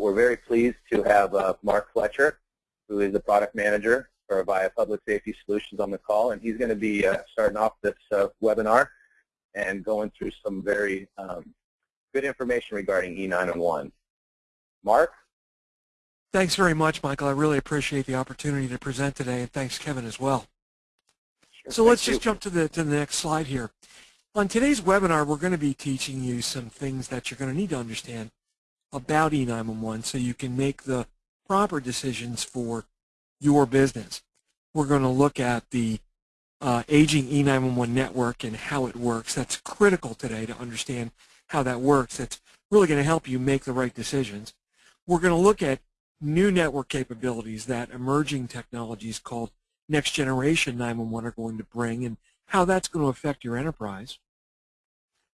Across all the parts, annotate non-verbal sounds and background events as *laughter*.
we're very pleased to have uh, Mark Fletcher, who is the product manager for Avaya Public Safety Solutions on the call, and he's going to be uh, starting off this uh, webinar and going through some very um, good information regarding E911. Mark? Thanks very much, Michael. I really appreciate the opportunity to present today, and thanks, Kevin, as well. Sure, so let's you. just jump to the, to the next slide here. On today's webinar, we're going to be teaching you some things that you're going to need to understand about E911 so you can make the proper decisions for your business. We're going to look at the uh, aging E911 network and how it works. That's critical today to understand how that works. That's really going to help you make the right decisions. We're going to look at new network capabilities that emerging technologies called next generation 911 are going to bring and how that's going to affect your enterprise.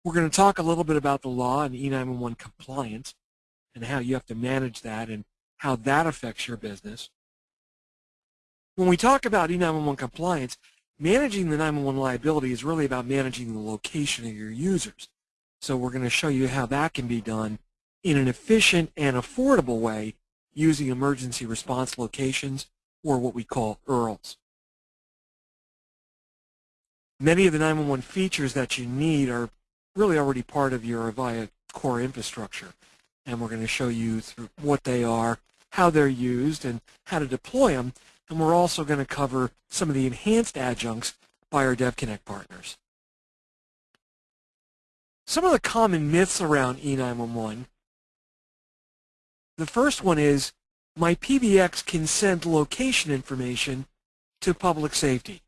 We're going to talk a little bit about the law and E911 compliance and how you have to manage that and how that affects your business. When we talk about E911 compliance, managing the 911 liability is really about managing the location of your users. So we're going to show you how that can be done in an efficient and affordable way using emergency response locations or what we call ERLs. Many of the 911 features that you need are really already part of your Avaya core infrastructure. And we're going to show you what they are, how they're used, and how to deploy them. And we're also going to cover some of the enhanced adjuncts by our DevConnect partners. Some of the common myths around E911. The first one is, my PBX can send location information to public safety.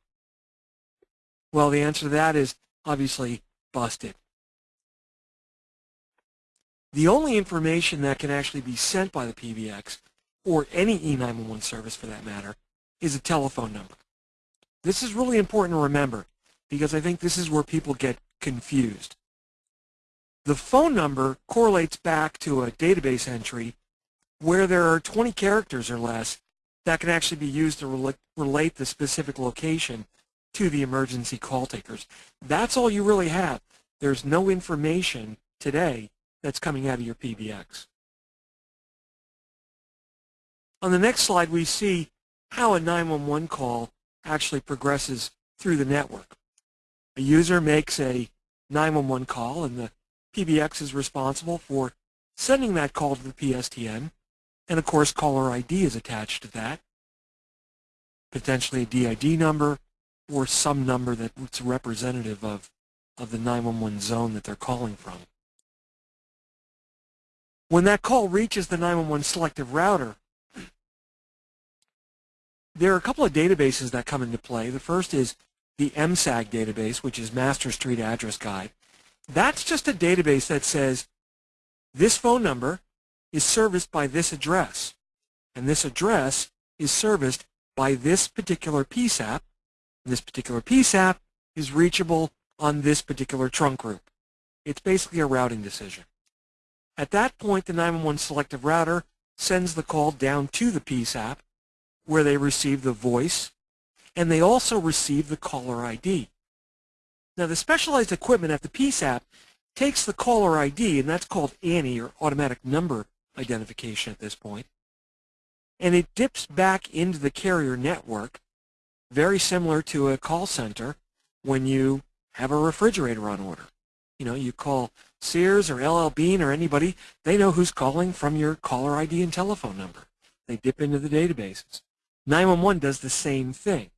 Well, the answer to that is obviously busted. The only information that can actually be sent by the PBX, or any E911 service for that matter, is a telephone number. This is really important to remember because I think this is where people get confused. The phone number correlates back to a database entry where there are 20 characters or less that can actually be used to relate the specific location to the emergency call takers. That's all you really have. There's no information today that's coming out of your PBX. On the next slide, we see how a 911 call actually progresses through the network. A user makes a 911 call, and the PBX is responsible for sending that call to the PSTN, and of course caller ID is attached to that, potentially a DID number or some number that's representative of, of the 911 zone that they're calling from. When that call reaches the 911 selective router, there are a couple of databases that come into play. The first is the MSAG database, which is Master Street Address Guide. That's just a database that says this phone number is serviced by this address, and this address is serviced by this particular PSAP, and this particular PSAP is reachable on this particular trunk group. It's basically a routing decision. At that point, the 911 selective router sends the call down to the PSAP where they receive the voice and they also receive the caller ID. Now the specialized equipment at the PSAP takes the caller ID and that's called ANI or automatic number identification at this point and it dips back into the carrier network very similar to a call center when you have a refrigerator on order. You know, you call Sears or LL Bean or anybody, they know who's calling from your caller ID and telephone number. They dip into the databases. 911 does the same thing.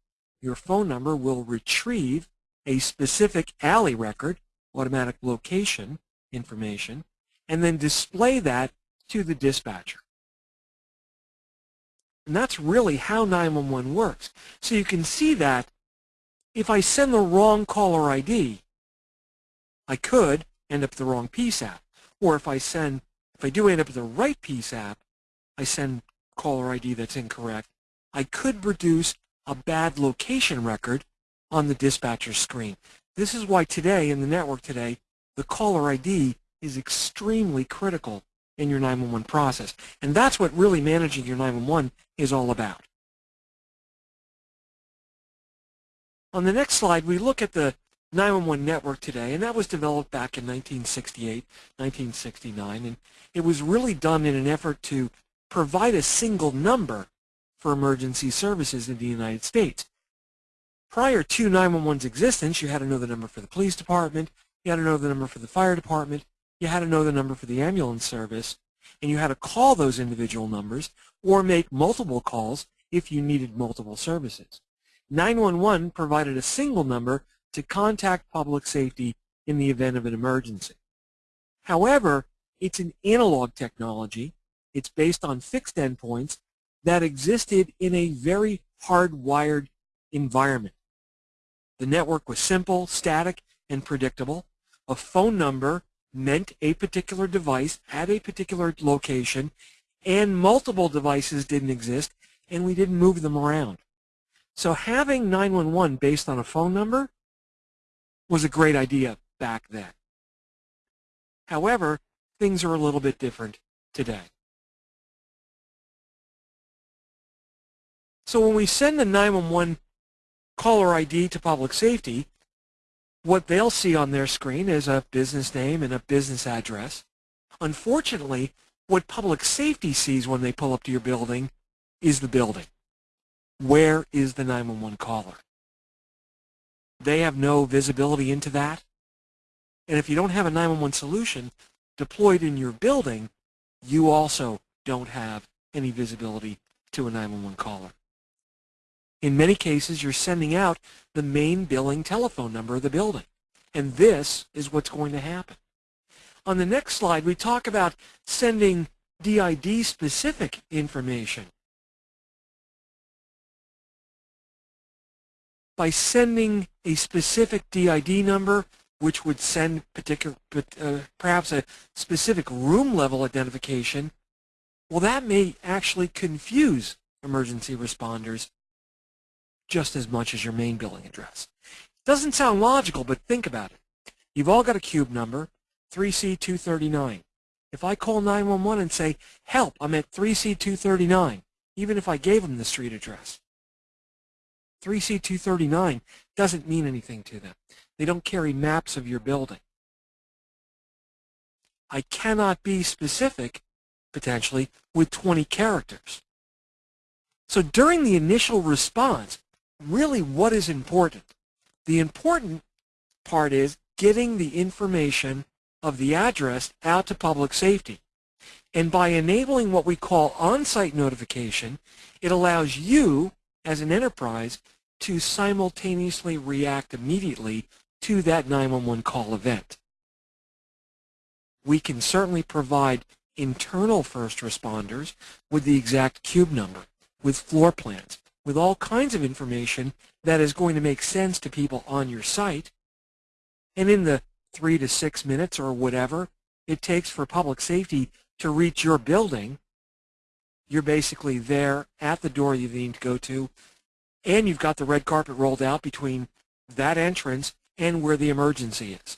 Your phone number will retrieve a specific ALI record, automatic location information, and then display that to the dispatcher. And that's really how 911 works. So you can see that if I send the wrong caller ID, I could end up the wrong PSAP. Or if I send, if I do end up with the right PSAP, I send caller ID that's incorrect, I could produce a bad location record on the dispatcher screen. This is why today, in the network today, the caller ID is extremely critical in your 911 process. And that's what really managing your 911 is all about. On the next slide, we look at the 911 network today, and that was developed back in 1968, 1969, and it was really done in an effort to provide a single number for emergency services in the United States. Prior to 911's existence, you had to know the number for the police department, you had to know the number for the fire department, you had to know the number for the ambulance service, and you had to call those individual numbers or make multiple calls if you needed multiple services. 911 provided a single number to contact public safety in the event of an emergency. However, it's an analog technology. It's based on fixed endpoints that existed in a very hardwired environment. The network was simple, static, and predictable. A phone number meant a particular device at a particular location, and multiple devices didn't exist, and we didn't move them around. So having 911 based on a phone number was a great idea back then. However, things are a little bit different today. So when we send the 911 caller ID to public safety, what they'll see on their screen is a business name and a business address. Unfortunately, what public safety sees when they pull up to your building is the building. Where is the 911 caller? They have no visibility into that. And if you don't have a 911 solution deployed in your building, you also don't have any visibility to a 911 caller. In many cases, you're sending out the main billing telephone number of the building. And this is what's going to happen. On the next slide, we talk about sending DID-specific information. By sending a specific DID number, which would send particular, uh, perhaps a specific room level identification, well, that may actually confuse emergency responders just as much as your main billing address. Doesn't sound logical, but think about it. You've all got a cube number, 3C239. If I call 911 and say, help, I'm at 3C239, even if I gave them the street address, 3C239 doesn't mean anything to them. They don't carry maps of your building. I cannot be specific, potentially, with 20 characters. So during the initial response, really what is important? The important part is getting the information of the address out to public safety. And by enabling what we call on-site notification, it allows you, as an enterprise, to simultaneously react immediately to that 911 call event. We can certainly provide internal first responders with the exact cube number, with floor plans, with all kinds of information that is going to make sense to people on your site. And in the three to six minutes or whatever it takes for public safety to reach your building, you're basically there at the door you need to go to, and you've got the red carpet rolled out between that entrance and where the emergency is.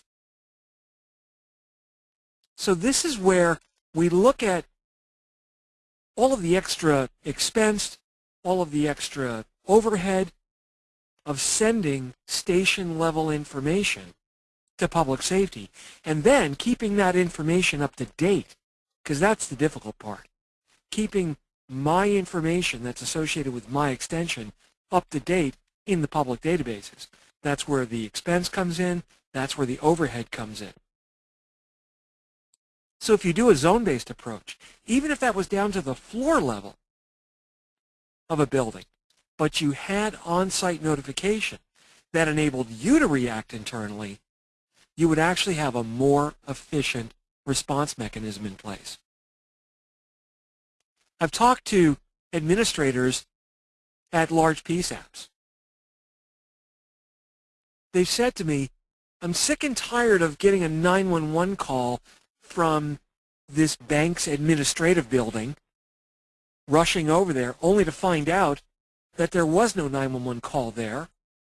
So this is where we look at all of the extra expense all of the extra overhead of sending station level information to public safety and then keeping that information up to date because that's the difficult part. Keeping my information that's associated with my extension up to date in the public databases. That's where the expense comes in. That's where the overhead comes in. So if you do a zone-based approach, even if that was down to the floor level, of a building, but you had on-site notification that enabled you to react internally, you would actually have a more efficient response mechanism in place. I've talked to administrators at large PSAPs. They've said to me, I'm sick and tired of getting a 911 call from this bank's administrative building rushing over there only to find out that there was no 911 call there.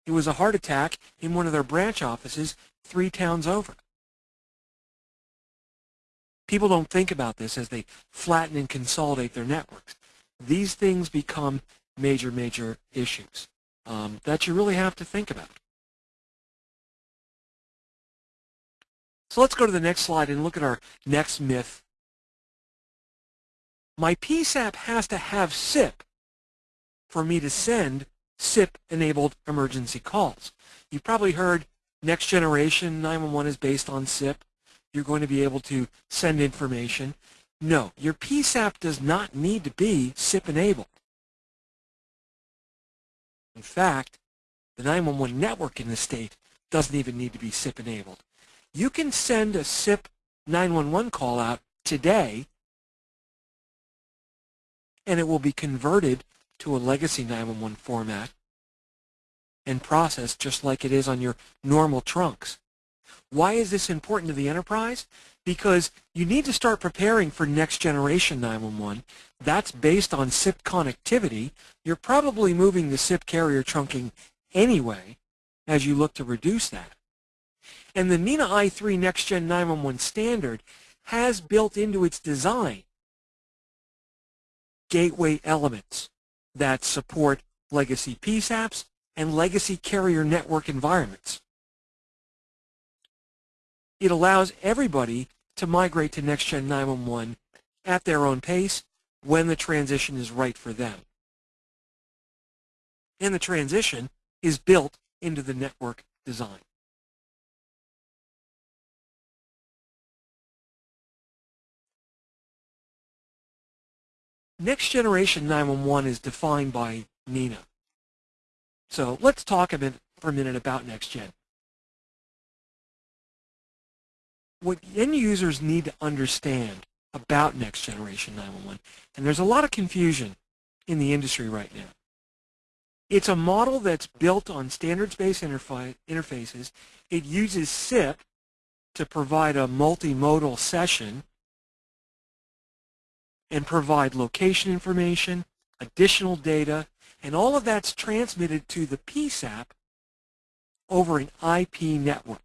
It was a heart attack in one of their branch offices three towns over. People don't think about this as they flatten and consolidate their networks. These things become major, major issues um, that you really have to think about. So let's go to the next slide and look at our next myth. My PSAP has to have SIP for me to send SIP-enabled emergency calls. You've probably heard next generation 911 is based on SIP. You're going to be able to send information. No, your PSAP does not need to be SIP-enabled. In fact, the 911 network in the state doesn't even need to be SIP-enabled. You can send a SIP 911 call out today and it will be converted to a legacy 911 format and processed just like it is on your normal trunks. Why is this important to the enterprise? Because you need to start preparing for next generation 911. That's based on SIP connectivity. You're probably moving the SIP carrier trunking anyway as you look to reduce that. And the NENA i3 Next Gen 911 standard has built into its design gateway elements that support legacy PSAPs and legacy carrier network environments. It allows everybody to migrate to Next-Gen 911 at their own pace when the transition is right for them. And the transition is built into the network design. Next generation 911 is defined by NENA. So let's talk a for a minute about next gen. What end users need to understand about next generation 911, and there's a lot of confusion in the industry right now. It's a model that's built on standards-based interfaces. It uses SIP to provide a multimodal session and provide location information, additional data, and all of that's transmitted to the PSAP over an IP network.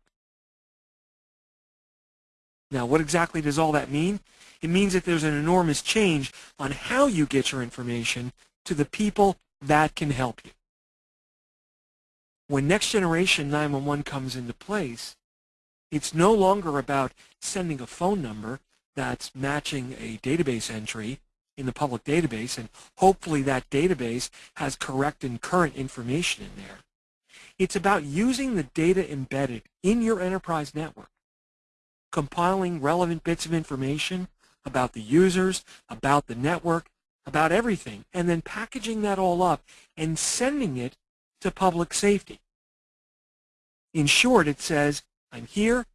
Now, what exactly does all that mean? It means that there's an enormous change on how you get your information to the people that can help you. When Next Generation 911 comes into place, it's no longer about sending a phone number that's matching a database entry in the public database, and hopefully that database has correct and current information in there. It's about using the data embedded in your enterprise network, compiling relevant bits of information about the users, about the network, about everything, and then packaging that all up and sending it to public safety. In short, it says, I'm here,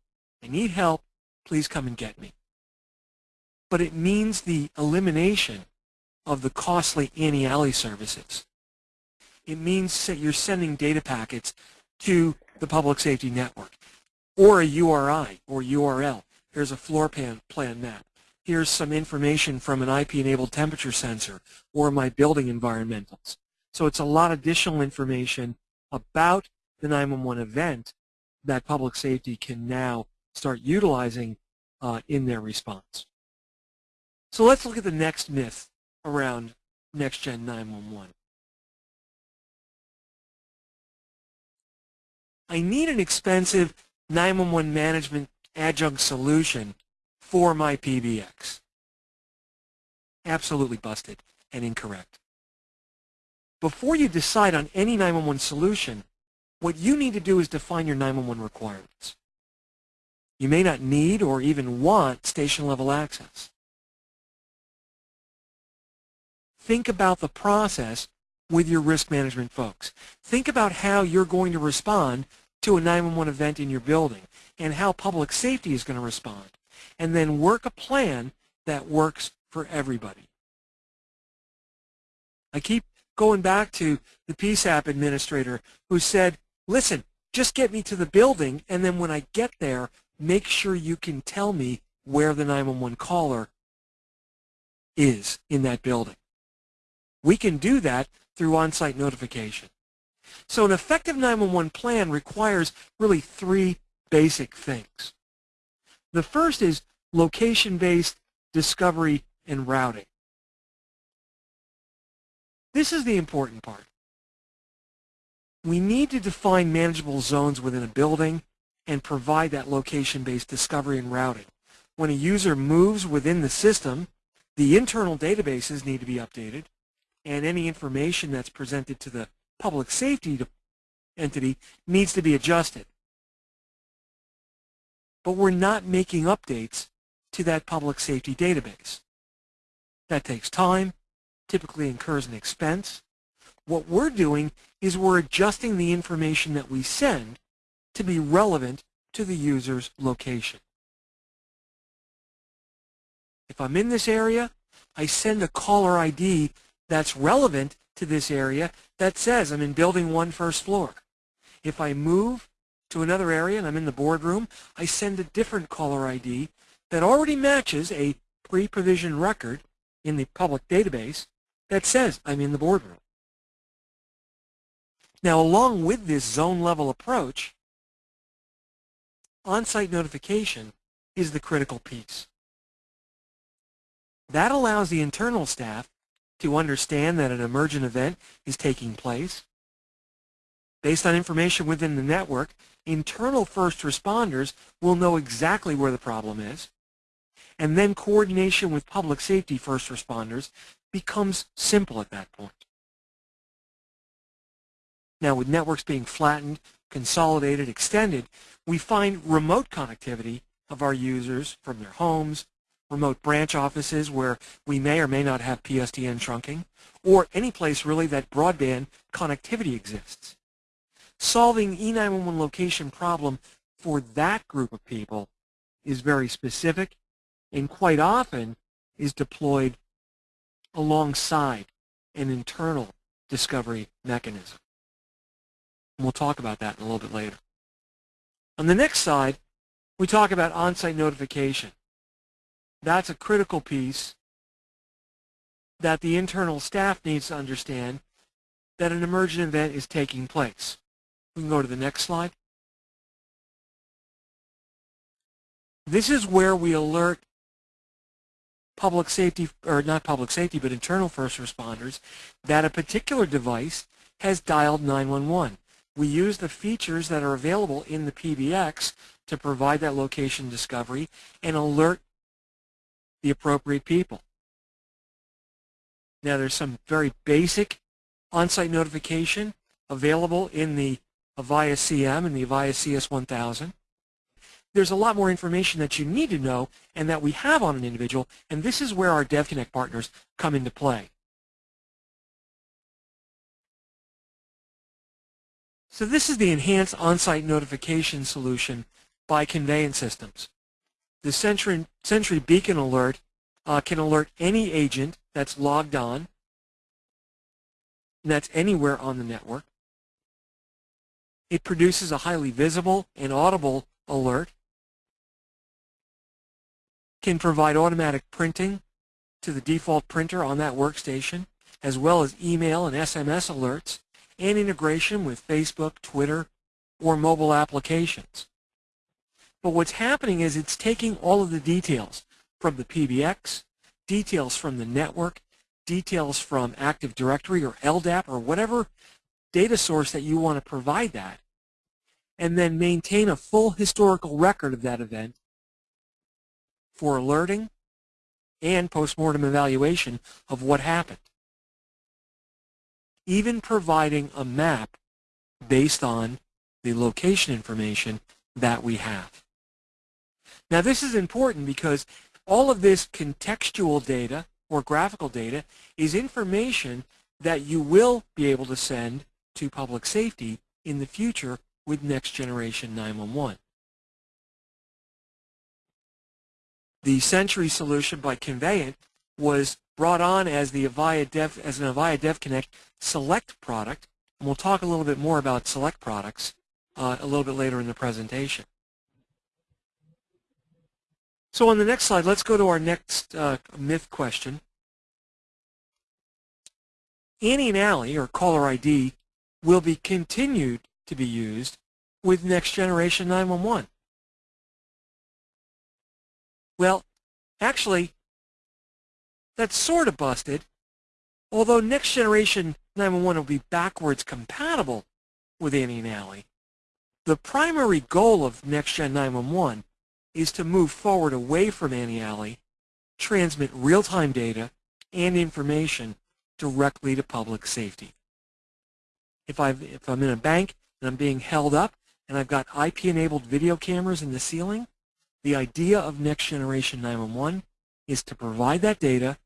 I need help, please come and get me but it means the elimination of the costly ANI-ALI services. It means that you're sending data packets to the public safety network or a URI or URL. Here's a floor plan, plan map. Here's some information from an IP-enabled temperature sensor or my building environmentals. So it's a lot of additional information about the 911 event that public safety can now start utilizing uh, in their response. So let's look at the next myth around next-gen 911. I need an expensive 911 management adjunct solution for my PBX. Absolutely busted and incorrect. Before you decide on any 911 solution, what you need to do is define your 911 requirements. You may not need or even want station level access. think about the process with your risk management folks. Think about how you're going to respond to a 911 event in your building and how public safety is going to respond. And then work a plan that works for everybody. I keep going back to the PSAP administrator who said, listen, just get me to the building and then when I get there, make sure you can tell me where the 911 caller is in that building. We can do that through on-site notification. So an effective 911 plan requires really three basic things. The first is location-based discovery and routing. This is the important part. We need to define manageable zones within a building and provide that location-based discovery and routing. When a user moves within the system, the internal databases need to be updated, and any information that's presented to the public safety entity needs to be adjusted. But we're not making updates to that public safety database. That takes time, typically incurs an expense. What we're doing is we're adjusting the information that we send to be relevant to the user's location. If I'm in this area, I send a caller ID that's relevant to this area that says I'm in building one first floor. If I move to another area and I'm in the boardroom, I send a different caller ID that already matches a pre-provisioned record in the public database that says I'm in the boardroom. Now, along with this zone-level approach, on-site notification is the critical piece. That allows the internal staff to understand that an emergent event is taking place. Based on information within the network, internal first responders will know exactly where the problem is, and then coordination with public safety first responders becomes simple at that point. Now, with networks being flattened, consolidated, extended, we find remote connectivity of our users from their homes, remote branch offices where we may or may not have PSTN trunking, or any place really that broadband connectivity exists. Solving E911 location problem for that group of people is very specific and quite often is deployed alongside an internal discovery mechanism. And we'll talk about that in a little bit later. On the next slide, we talk about on-site notification. That's a critical piece that the internal staff needs to understand that an emergent event is taking place. We can go to the next slide. This is where we alert public safety, or not public safety, but internal first responders, that a particular device has dialed 911. We use the features that are available in the PBX to provide that location discovery and alert the appropriate people. Now there's some very basic on-site notification available in the Avaya CM and the Avaya CS1000 there's a lot more information that you need to know and that we have on an individual, and this is where our DevConnect partners come into play. So this is the enhanced on-site notification solution by Conveyant Systems. The Sentry, Sentry Beacon Alert uh, can alert any agent that's logged on, and that's anywhere on the network. It produces a highly visible and audible alert can provide automatic printing to the default printer on that workstation, as well as email and SMS alerts, and integration with Facebook, Twitter, or mobile applications. But what's happening is it's taking all of the details from the PBX, details from the network, details from Active Directory or LDAP or whatever data source that you want to provide that, and then maintain a full historical record of that event for alerting and postmortem evaluation of what happened. Even providing a map based on the location information that we have. Now this is important because all of this contextual data or graphical data is information that you will be able to send to public safety in the future with next generation 911. the Sentry solution by Conveyant was brought on as the Avaya Dev as an Avaya DevConnect Select product, and we'll talk a little bit more about Select products uh, a little bit later in the presentation. So on the next slide, let's go to our next uh, myth question. ANI and ALI, or caller ID, will be continued to be used with next generation 911. Well, actually, that's sort of busted, although next generation 911 will be backwards compatible with ANI and ALI. The primary goal of next gen 911 is to move forward away from ANI-ALI, transmit real-time data and information directly to public safety. If, i if I'm in a bank and I'm being held up and I've got IP-enabled video cameras in the ceiling, the idea of Next Generation 911 is to provide that data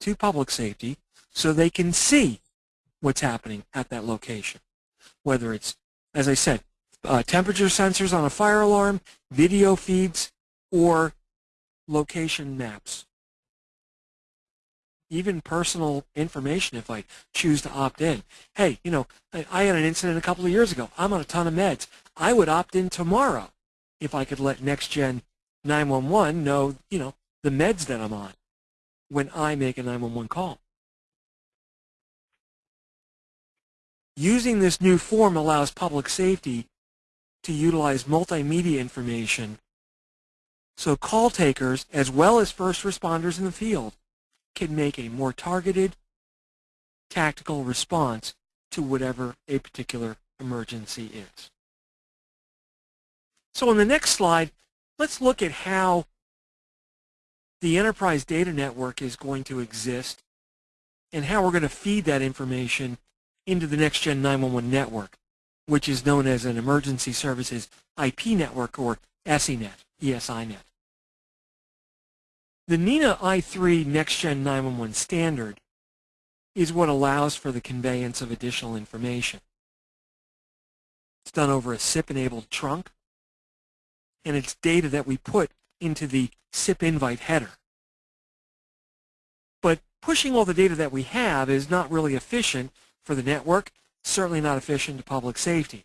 to public safety so they can see what's happening at that location. Whether it's, as I said, uh, temperature sensors on a fire alarm, video feeds, or location maps. Even personal information if I choose to opt in. Hey, you know, I, I had an incident a couple of years ago. I'm on a ton of meds. I would opt in tomorrow if I could let NextGen 911 know, you know, the meds that I'm on when I make a 911 call. Using this new form allows public safety to utilize multimedia information so call takers, as well as first responders in the field, can make a more targeted, tactical response to whatever a particular emergency is. So on the next slide, let's look at how the enterprise data network is going to exist and how we're going to feed that information into the next-gen 911 network which is known as an Emergency Services IP network or ESINet, ESINet. The NENA i3 Next Gen 911 standard is what allows for the conveyance of additional information. It's done over a SIP-enabled trunk, and it's data that we put into the SIP invite header. But pushing all the data that we have is not really efficient for the network certainly not efficient to public safety.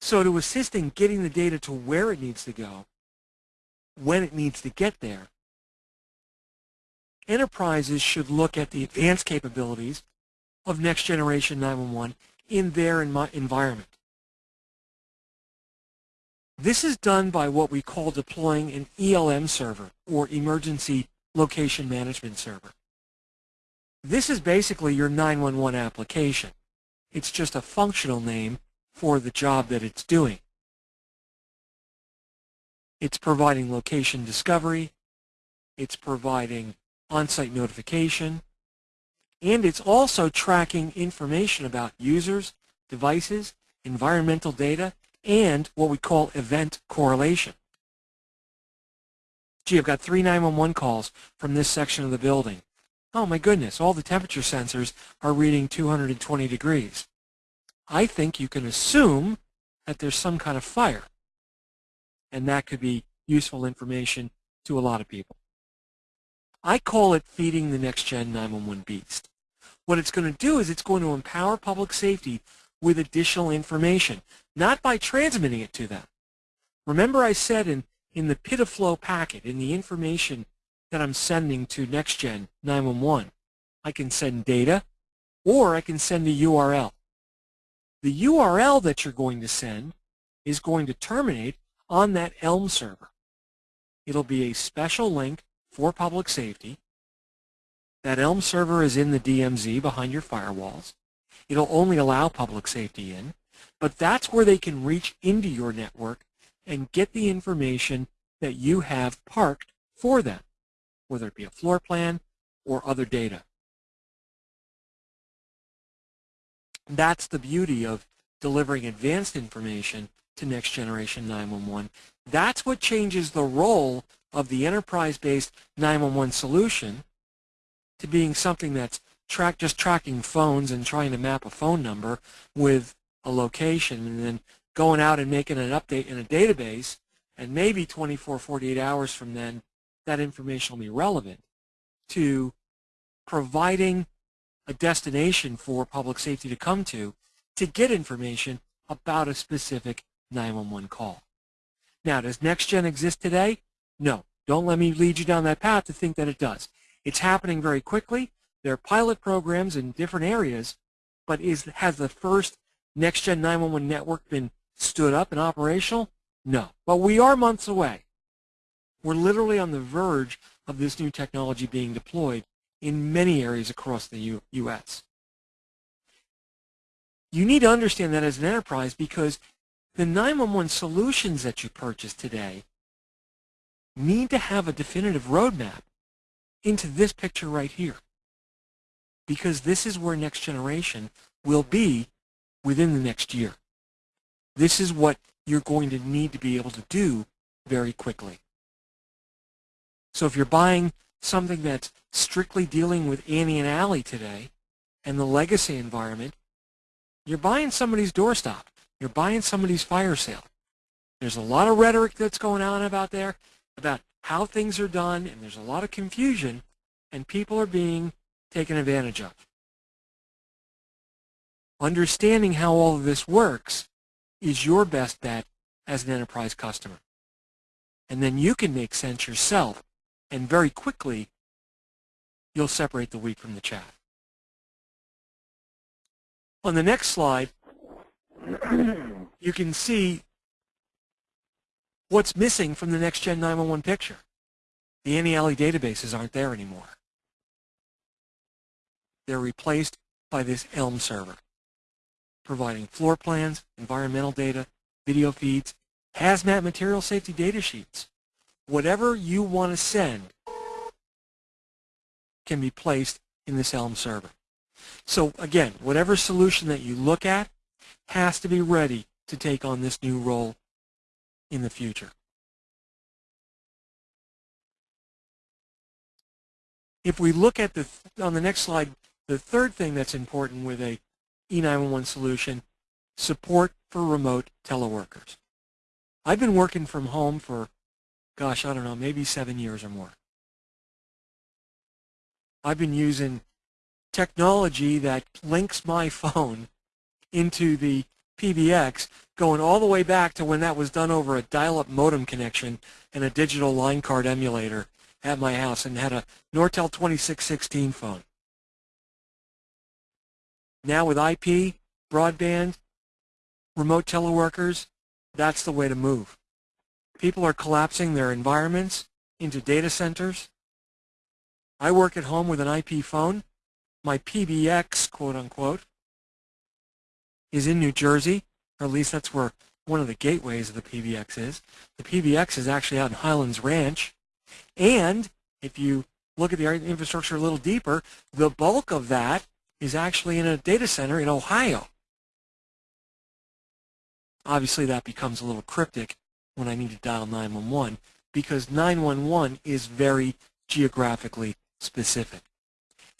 So to assist in getting the data to where it needs to go, when it needs to get there, enterprises should look at the advanced capabilities of next generation 911 in their environment. This is done by what we call deploying an ELM server or Emergency Location Management Server. This is basically your 911 application. It's just a functional name for the job that it's doing. It's providing location discovery, it's providing on-site notification, and it's also tracking information about users, devices, environmental data, and what we call event correlation. Gee, I've got three 911 calls from this section of the building. Oh my goodness, all the temperature sensors are reading 220 degrees. I think you can assume that there's some kind of fire. And that could be useful information to a lot of people. I call it feeding the next gen 911 beast. What it's going to do is it's going to empower public safety with additional information, not by transmitting it to them. Remember I said in, in the PIDF-LO packet, in the information that I'm sending to NextGen 911. I can send data or I can send a URL. The URL that you're going to send is going to terminate on that ELM server. It'll be a special link for public safety. That ELM server is in the DMZ behind your firewalls. It'll only allow public safety in, but that's where they can reach into your network and get the information that you have parked for them whether it be a floor plan or other data. That's the beauty of delivering advanced information to Next Generation 911. That's what changes the role of the enterprise-based 911 solution to being something that's track, just tracking phones and trying to map a phone number with a location and then going out and making an update in a database and maybe 24, 48 hours from then that information will be relevant to providing a destination for public safety to come to to get information about a specific 911 call. Now, does NextGen exist today? No. Don't let me lead you down that path to think that it does. It's happening very quickly. There are pilot programs in different areas, but is has the first NextGen 911 network been stood up and operational? No. But we are months away. We're literally on the verge of this new technology being deployed in many areas across the U U.S. You need to understand that as an enterprise because the 911 solutions that you purchase today need to have a definitive roadmap into this picture right here. Because this is where next generation will be within the next year. This is what you're going to need to be able to do very quickly. So if you're buying something that's strictly dealing with ANI and ALI today and the legacy environment, you're buying somebody's doorstop. You're buying somebody's fire sale. There's a lot of rhetoric that's going on about there about how things are done, and there's a lot of confusion, and people are being taken advantage of. Understanding how all of this works is your best bet as an enterprise customer. And then you can make sense yourself, and very quickly, you'll separate the wheat from the chaff. On the next slide, you can see what's missing from the next Gen 911 picture. The ANI ALI databases aren't there anymore. They're replaced by this ELM server, providing floor plans, environmental data, video feeds, hazmat material safety data sheets. Whatever you want to send can be placed in this ELM server. So again, whatever solution that you look at has to be ready to take on this new role in the future. If we look at the, on the next slide, the third thing that's important with a E911 solution, support for remote teleworkers. I've been working from home for, gosh, I don't know, maybe seven years or more. I've been using technology that links my *laughs* phone into the PBX going all the way back to when that was done over a dial-up modem connection and a digital line card emulator at my house and had a Nortel 2616 phone. Now with IP, broadband, remote teleworkers, that's the way to move. People are collapsing their environments into data centers. I work at home with an IP phone. My PBX, quote unquote, is in New Jersey, or at least that's where one of the gateways of the PBX is. The PBX is actually out in Highlands Ranch. And if you look at the infrastructure a little deeper, the bulk of that is actually in a data center in Ohio. Obviously, that becomes a little cryptic when I need to dial 911 because 911 is very geographically specific.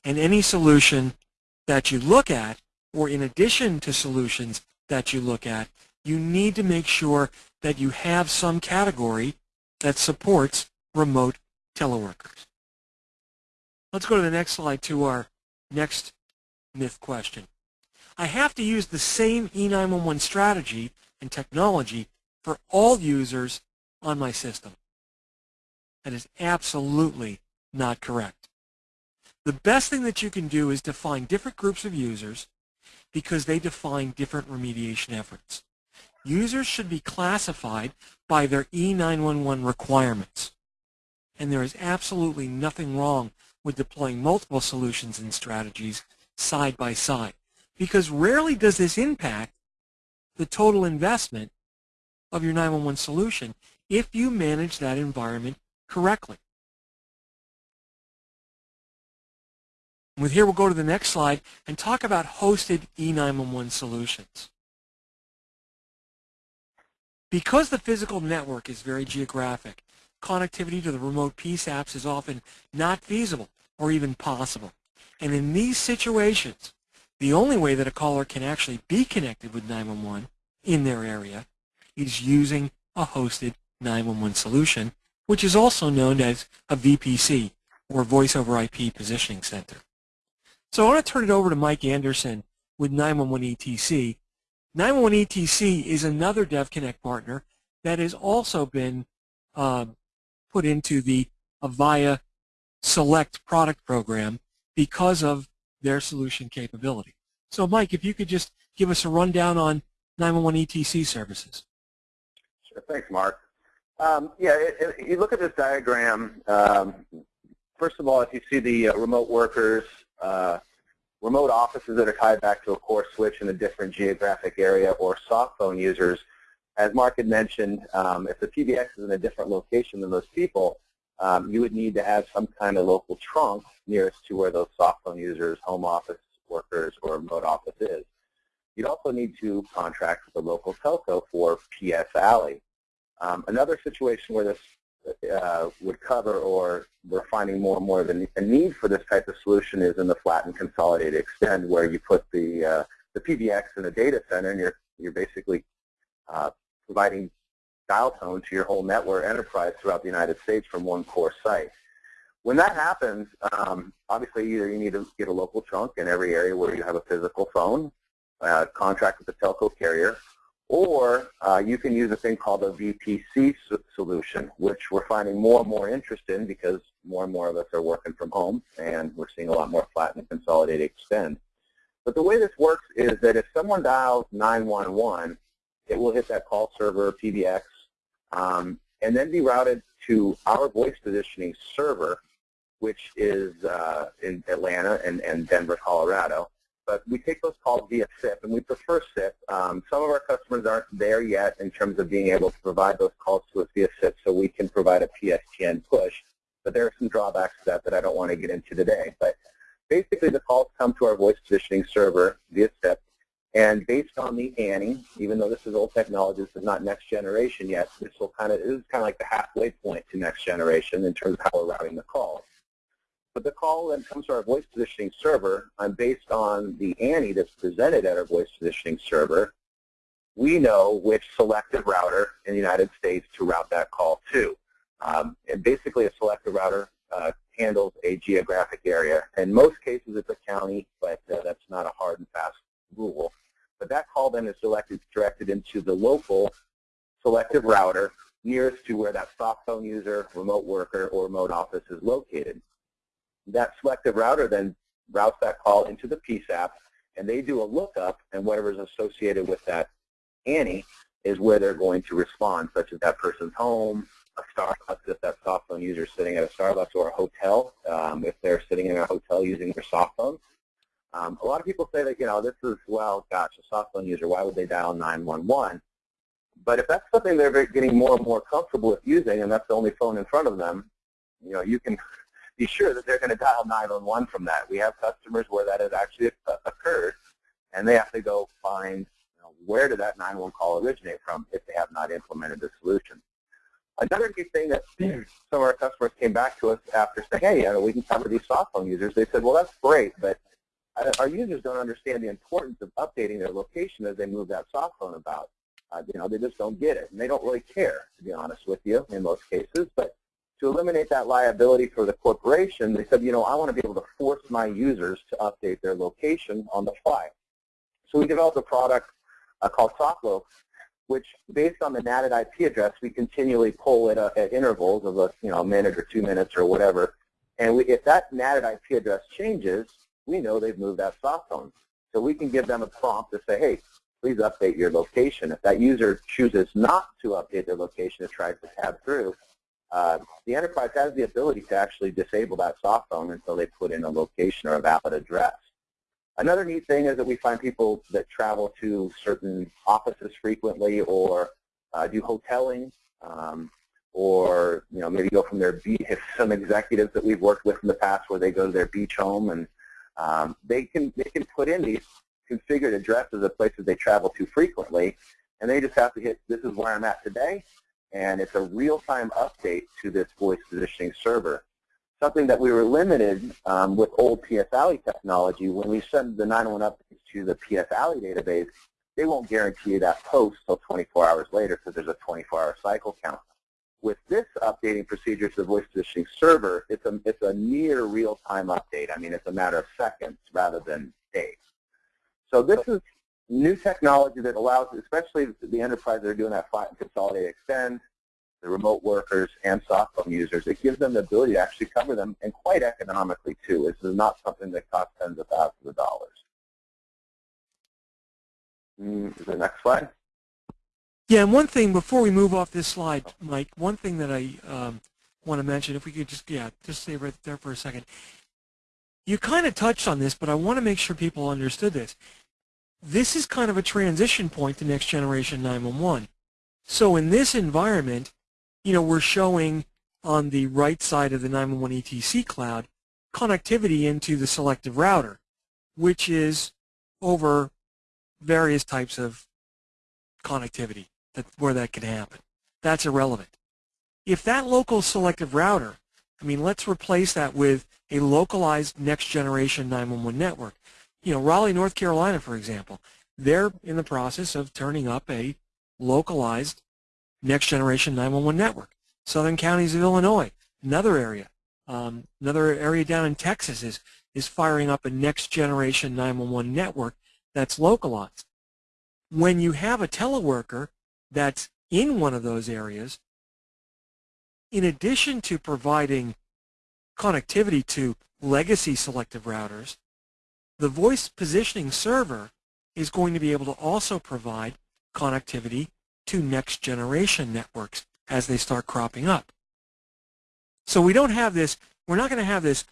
And any solution that you look at or in addition to solutions that you look at, you need to make sure that you have some category that supports remote teleworkers. Let's go to the next slide to our next myth question. I have to use the same E911 strategy and technology for all users on my system. That is absolutely not correct. The best thing that you can do is define different groups of users because they define different remediation efforts. Users should be classified by their E911 requirements. And there is absolutely nothing wrong with deploying multiple solutions and strategies side by side because rarely does this impact the total investment of your 911 solution if you manage that environment correctly. With here, we'll go to the next slide and talk about hosted E911 solutions. Because the physical network is very geographic, connectivity to the remote PSAPs is often not feasible or even possible. And in these situations, the only way that a caller can actually be connected with 911 in their area is using a hosted 911 solution, which is also known as a VPC, or Voice over IP Positioning Center. So I want to turn it over to Mike Anderson with 911 ETC. 911 ETC is another DevConnect partner that has also been um, put into the Avaya Select product program because of their solution capability. So Mike, if you could just give us a rundown on 911 ETC services. Thanks Mark. Um, yeah, it, you look at this diagram, um, first of all, if you see the uh, remote workers uh, remote offices that are tied back to a core switch in a different geographic area or soft phone users, as Mark had mentioned, um, if the PBX is in a different location than those people, um, you would need to have some kind of local trunk nearest to where those soft phone users, home office workers, or remote office is. You'd also need to contract with a local telco for PS ALI. Um, another situation where this uh, would cover or we're finding more and more of a need for this type of solution is in the flattened consolidated extend where you put the, uh, the PBX in a data center and you're, you're basically uh, providing dial tone to your whole network enterprise throughout the United States from one core site. When that happens, um, obviously either you need to get a local trunk in every area where you have a physical phone, uh, contract with the telco carrier, or uh, you can use a thing called a VPC solution, which we're finding more and more interest in because more and more of us are working from home and we're seeing a lot more flatten and consolidate extend. But the way this works is that if someone dials 911, it will hit that call server, PBX, um, and then be routed to our voice positioning server, which is uh, in Atlanta and, and Denver, Colorado but we take those calls via SIP, and we prefer SIP. Um, some of our customers aren't there yet in terms of being able to provide those calls to us via SIP, so we can provide a PSTN push. But there are some drawbacks to that that I don't want to get into today. But basically, the calls come to our voice positioning server via SIP, and based on the ANI, even though this is old technology, this is not next generation yet, this will kind of this is kind of like the halfway point to next generation in terms of how we're routing the calls. But the call then comes to our voice positioning server, and based on the ANI that's presented at our voice positioning server, we know which selective router in the United States to route that call to. Um, and basically a selective router uh, handles a geographic area. In most cases it's a county, but uh, that's not a hard and fast rule. But that call then is selected, directed into the local selective router nearest to where that soft phone user, remote worker, or remote office is located that selective router then routes that call into the PSAP, and they do a lookup, and whatever is associated with that ANI is where they're going to respond, such as that person's home, a Starbucks if that soft phone user is sitting at a Starbucks, or a hotel um, if they're sitting in a hotel using their soft phone. Um, a lot of people say that, you know, this is, well, gosh, a soft phone user, why would they dial 911? But if that's something they're getting more and more comfortable with using, and that's the only phone in front of them, you know, you can be sure that they're going to dial 911 from that. We have customers where that has actually occurred, and they have to go find you know, where did that 911 call originate from if they have not implemented the solution. Another key thing that *clears throat* some of our customers came back to us after saying, hey, you know, we can cover these soft phone users, they said, well, that's great, but uh, our users don't understand the importance of updating their location as they move that soft phone about. Uh, you know, they just don't get it, and they don't really care, to be honest with you, in most cases. But to eliminate that liability for the corporation, they said, you know, I want to be able to force my users to update their location on the fly. So we developed a product uh, called SoftLoc, which based on the NATed IP address, we continually pull it at intervals of a, you know, a minute or two minutes or whatever. And we, if that NATed IP address changes, we know they've moved that soft phone. So we can give them a prompt to say, hey, please update your location. If that user chooses not to update their location and tries to tab through, uh, the enterprise has the ability to actually disable that soft phone until they put in a location or a valid address. Another neat thing is that we find people that travel to certain offices frequently or uh, do hoteling um, or you know maybe go from their beach, some executives that we've worked with in the past where they go to their beach home and um, they can they can put in these configured addresses of places they travel to frequently and they just have to hit this is where I'm at today and it's a real-time update to this voice positioning server. Something that we were limited um, with old PS ALI technology, when we send the 911 updates to the PS ALI database, they won't guarantee that post until 24 hours later because there's a 24-hour cycle count. With this updating procedure to the voice positioning server, it's a, it's a near real-time update. I mean, it's a matter of seconds rather than days. So this is new technology that allows, especially the enterprise that are doing that flat and consolidate extend, the remote workers and soft phone users, it gives them the ability to actually cover them and quite economically too. This is not something that costs tens of thousands of dollars. Mm, the next slide. Yeah, and one thing before we move off this slide, Mike, one thing that I um, want to mention, if we could just, yeah, just stay right there for a second. You kind of touched on this, but I want to make sure people understood this this is kind of a transition point to next generation 911. So in this environment, you know, we're showing on the right side of the 911 ETC cloud connectivity into the selective router, which is over various types of connectivity that, where that can happen. That's irrelevant. If that local selective router, I mean, let's replace that with a localized next generation 911 network. You know, Raleigh, North Carolina, for example, they're in the process of turning up a localized next generation 911 network. Southern counties of Illinois, another area. Um, another area down in Texas is, is firing up a next generation 911 network that's localized. When you have a teleworker that's in one of those areas, in addition to providing connectivity to legacy selective routers, the voice positioning server is going to be able to also provide connectivity to next generation networks as they start cropping up. So we don't have this, we're not going to have this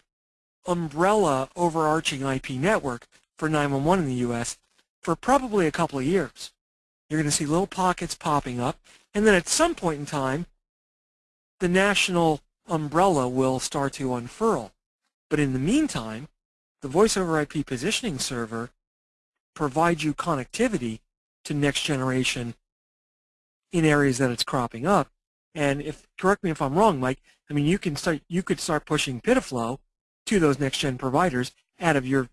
umbrella overarching IP network for 911 in the U.S. for probably a couple of years. You're going to see little pockets popping up, and then at some point in time, the national umbrella will start to unfurl. But in the meantime, the voice over IP positioning server provides you connectivity to next generation in areas that it's cropping up. And if correct me if I'm wrong, Mike, I mean you can start you could start pushing PIDF-LO to those next gen providers out of your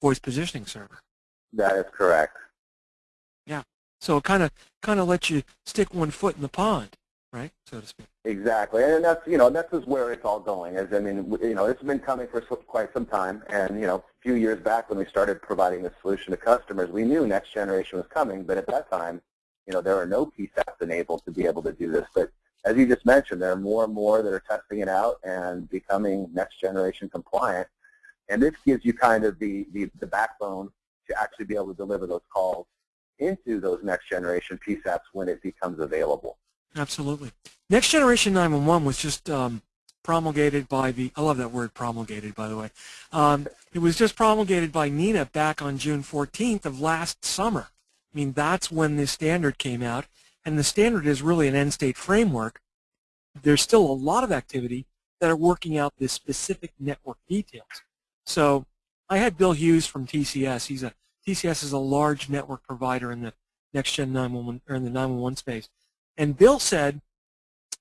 voice positioning server. That is correct. Yeah. So it kind of kind of lets you stick one foot in the pond right, so to speak. Exactly, and that's you know that's just where it's all going. Is I mean you know it's been coming for quite some time, and you know a few years back when we started providing the solution to customers, we knew next generation was coming, but at that time, you know there are no PSAPs enabled to be able to do this. But as you just mentioned, there are more and more that are testing it out and becoming next generation compliant, and this gives you kind of the the, the backbone to actually be able to deliver those calls into those next generation PSAPs when it becomes available. Absolutely. Next Generation 911 was just um, promulgated by the, I love that word promulgated, by the way. Um, it was just promulgated by NENA back on June 14th of last summer. I mean, that's when the standard came out, and the standard is really an end-state framework. There's still a lot of activity that are working out the specific network details. So I had Bill Hughes from TCS. He's a TCS is a large network provider in the next gen 911 or in the 911 space. And Bill said,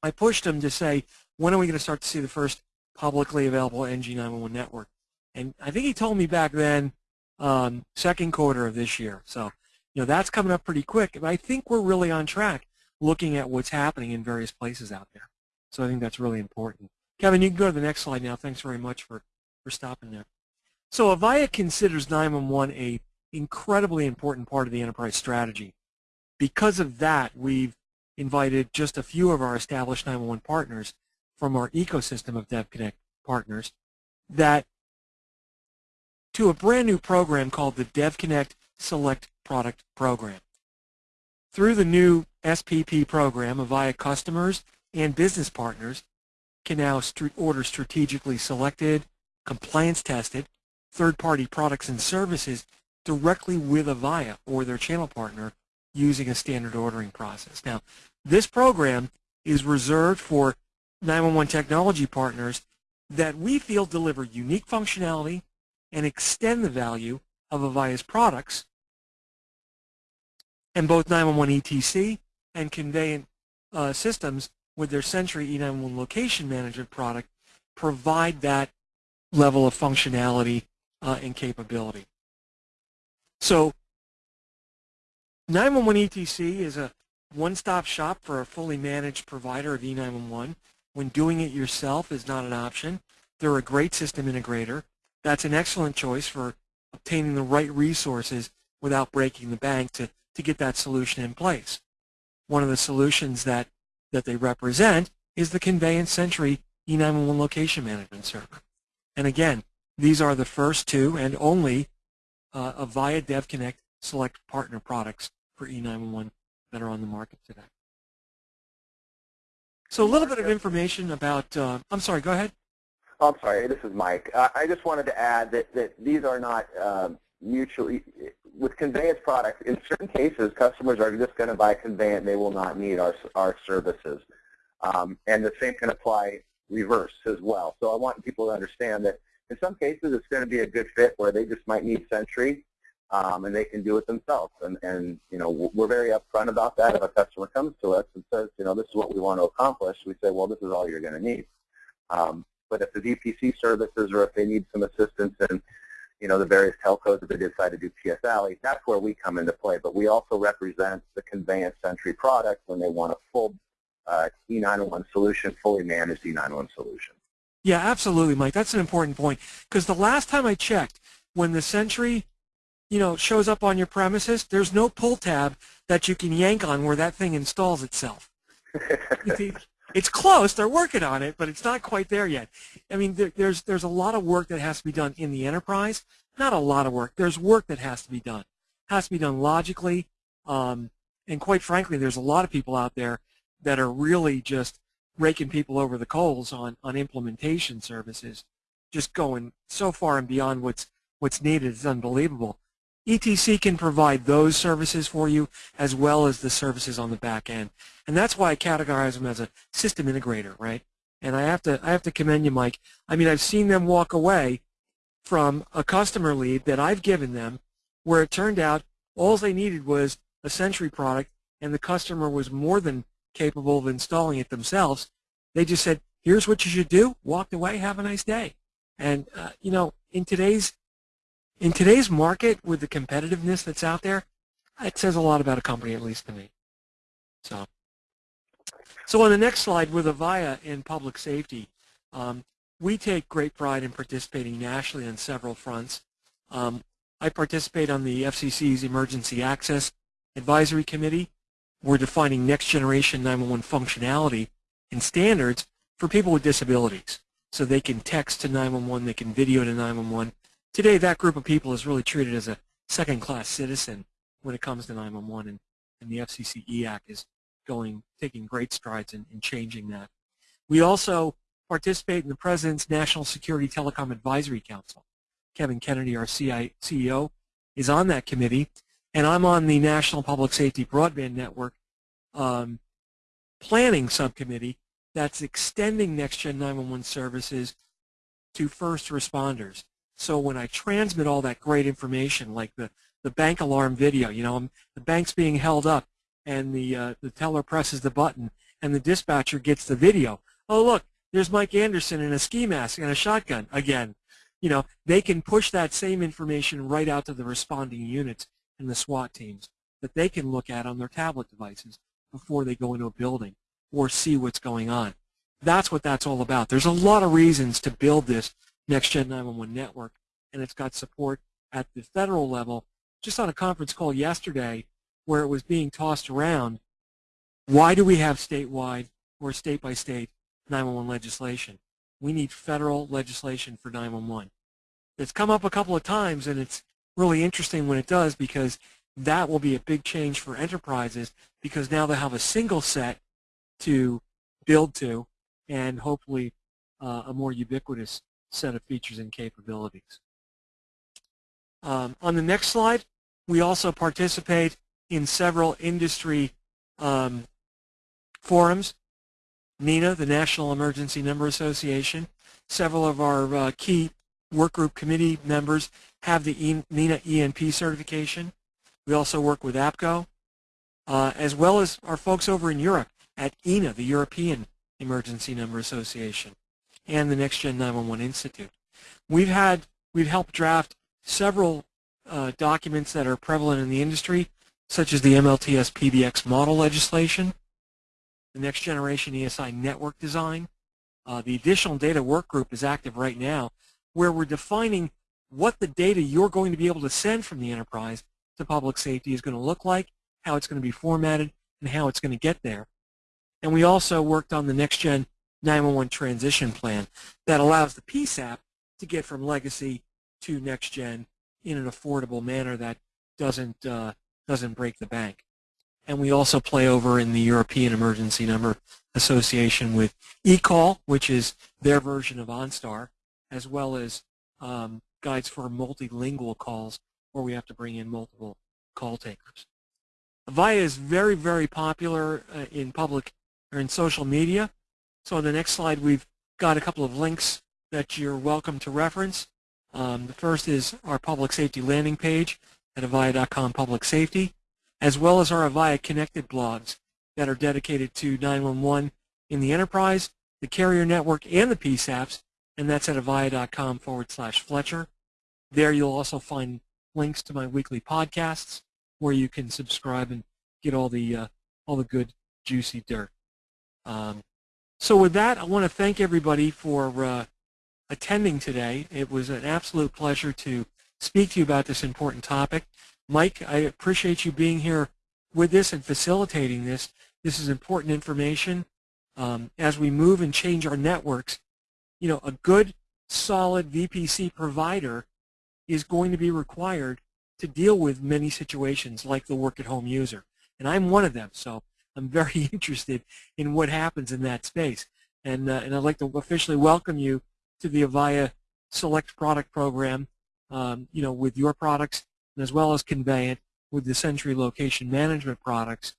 I pushed him to say, when are we going to start to see the first publicly available NG911 network? And I think he told me back then, um, second quarter of this year. So, you know, that's coming up pretty quick. But I think we're really on track looking at what's happening in various places out there. So I think that's really important. Kevin, you can go to the next slide now. Thanks very much for, for stopping there. So Avaya considers 911 a incredibly important part of the enterprise strategy. Because of that, we've invited just a few of our established 911 partners from our ecosystem of DevConnect partners that to a brand new program called the DevConnect Select Product Program. Through the new SPP program, Avaya customers and business partners can now st order strategically selected, compliance tested, third-party products and services directly with Avaya or their channel partner using a standard ordering process. Now, this program is reserved for 911 technology partners that we feel deliver unique functionality and extend the value of Avaya's products. And both 911 ETC and conveyant uh, systems with their Sentry E911 location management product provide that level of functionality uh, and capability. So 911 ETC is a one-stop shop for a fully managed provider of E911. When doing it yourself is not an option, they're a great system integrator. That's an excellent choice for obtaining the right resources without breaking the bank to, to get that solution in place. One of the solutions that, that they represent is the Conveyant's Sentry E911 location management server. And again, these are the first two and only uh, Avaya DevConnect select partner products for E911 that are on the market today. So a little bit of information about, uh, I'm sorry, go ahead. Oh, I'm sorry, this is Mike. Uh, I just wanted to add that, that these are not uh, mutually, with Conveyant's products, in certain cases, customers are just going to buy Conveyant's. They will not need our, our services. Um, and the same can apply reverse as well. So I want people to understand that in some cases it's going to be a good fit where they just might need Sentry um, and they can do it themselves. And, and, you know, we're very upfront about that. If a customer comes to us and says, you know, this is what we want to accomplish, we say, well, this is all you're going to need. Um, but if the VPC services or if they need some assistance in, you know, the various telcos that they decide to do PS that's where we come into play. But we also represent the Conveyant's Sentry product when they want a full uh, E911 solution, fully managed E911 solution. Yeah, absolutely, Mike. That's an important point because the last time I checked, when the Sentry, you know, shows up on your premises, there's no pull tab that you can yank on where that thing installs itself. *laughs* it's close. They're working on it, but it's not quite there yet. I mean, there, there's there's a lot of work that has to be done in the enterprise. Not a lot of work. There's work that has to be done. It has to be done logically, um, and quite frankly, there's a lot of people out there that are really just raking people over the coals on on implementation services, just going so far and beyond what's what's needed. It's unbelievable. ETC can provide those services for you as well as the services on the back end. And that's why I categorize them as a system integrator, right? And I have to I have to commend you, Mike. I mean, I've seen them walk away from a customer lead that I've given them where it turned out all they needed was a Sentry product and the customer was more than capable of installing it themselves. They just said, here's what you should do, walked away, have a nice day. And, uh, you know, in today's in today's market with the competitiveness that's out there, it says a lot about a company, at least to me. So, so on the next slide, with Avaya in public safety, um, we take great pride in participating nationally on several fronts. Um, I participate on the FCC's Emergency Access Advisory Committee. We're defining next generation 911 functionality and standards for people with disabilities. So they can text to 911, they can video to 911, Today, that group of people is really treated as a second-class citizen when it comes to 911, and, and the FCC EAC is going, taking great strides in, in changing that. We also participate in the President's National Security Telecom Advisory Council. Kevin Kennedy, our CI, CEO, is on that committee, and I'm on the National Public Safety Broadband Network um, planning subcommittee that's extending next-gen 911 services to first responders. So when I transmit all that great information, like the, the bank alarm video, you know, the bank's being held up, and the, uh, the teller presses the button, and the dispatcher gets the video. Oh, look, there's Mike Anderson in a ski mask and a shotgun again. You know, they can push that same information right out to the responding units and the SWAT teams that they can look at on their tablet devices before they go into a building or see what's going on. That's what that's all about. There's a lot of reasons to build this Next Gen 911 network, and it's got support at the federal level. Just on a conference call yesterday where it was being tossed around, why do we have statewide or state-by-state 911 legislation? We need federal legislation for 911. It's come up a couple of times, and it's really interesting when it does because that will be a big change for enterprises because now they have a single set to build to and hopefully uh, a more ubiquitous set of features and capabilities. Um, on the next slide, we also participate in several industry um, forums. NENA, the National Emergency Number Association, several of our uh, key workgroup committee members have the e NENA ENP certification. We also work with APCO, uh, as well as our folks over in Europe at ENA, the European Emergency Number Association and the Next Gen 911 Institute. We've had we've helped draft several uh, documents that are prevalent in the industry, such as the MLTS PBX model legislation, the Next Generation ESI network design. Uh, the additional data work group is active right now, where we're defining what the data you're going to be able to send from the enterprise to public safety is going to look like, how it's going to be formatted, and how it's going to get there. And we also worked on the Next Gen 911 transition plan that allows the PSAP to get from legacy to next gen in an affordable manner that doesn't uh, doesn't break the bank. And we also play over in the European Emergency Number Association with eCall, which is their version of OnStar, as well as um, guides for multilingual calls where we have to bring in multiple call takers. Avaya is very, very popular uh, in public or in social media. So on the next slide, we've got a couple of links that you're welcome to reference. Um, the first is our public safety landing page at avaya.com public safety, as well as our Avaya connected blogs that are dedicated to 911 in the enterprise, the carrier network, and the PSAPs, and that's at avaya.com forward slash Fletcher. There you'll also find links to my weekly podcasts where you can subscribe and get all the uh, all the good juicy dirt. Um, so with that, I want to thank everybody for uh, attending today. It was an absolute pleasure to speak to you about this important topic. Mike, I appreciate you being here with this and facilitating this. This is important information. Um, as we move and change our networks, you know, a good, solid VPC provider is going to be required to deal with many situations like the work-at-home user. And I'm one of them, so I'm very *laughs* interested in what happens in that space. And, uh, and I'd like to officially welcome you to the Avaya Select Product Program, um, you know, with your products, as well as Conveyant with the Sentry Location Management products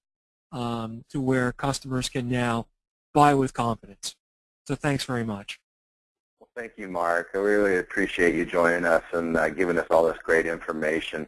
um, to where customers can now buy with confidence. So thanks very much. Well, thank you, Mark. I really appreciate you joining us and uh, giving us all this great information.